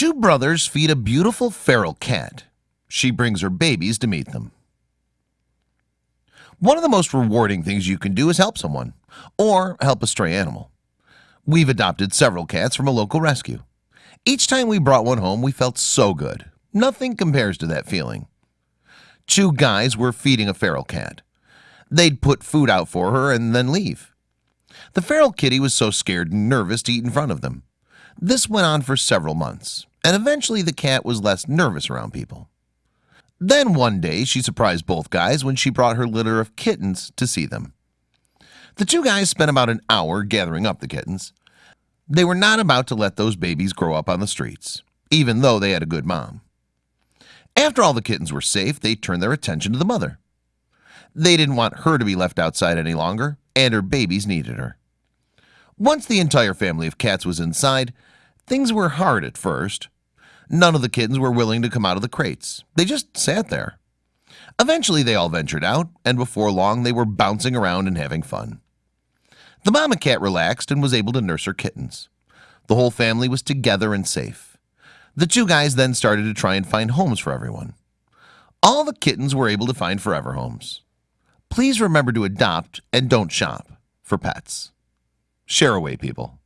Two brothers feed a beautiful feral cat. She brings her babies to meet them. One of the most rewarding things you can do is help someone or help a stray animal. We've adopted several cats from a local rescue. Each time we brought one home, we felt so good. Nothing compares to that feeling. Two guys were feeding a feral cat. They'd put food out for her and then leave. The feral kitty was so scared and nervous to eat in front of them. This went on for several months, and eventually the cat was less nervous around people. Then one day she surprised both guys when she brought her litter of kittens to see them. The two guys spent about an hour gathering up the kittens. They were not about to let those babies grow up on the streets, even though they had a good mom. After all the kittens were safe, they turned their attention to the mother. They didn't want her to be left outside any longer, and her babies needed her. Once the entire family of cats was inside, things were hard at first. None of the kittens were willing to come out of the crates. They just sat there. Eventually they all ventured out, and before long they were bouncing around and having fun. The mama cat relaxed and was able to nurse her kittens. The whole family was together and safe. The two guys then started to try and find homes for everyone. All the kittens were able to find forever homes. Please remember to adopt and don't shop for pets. Share away, people.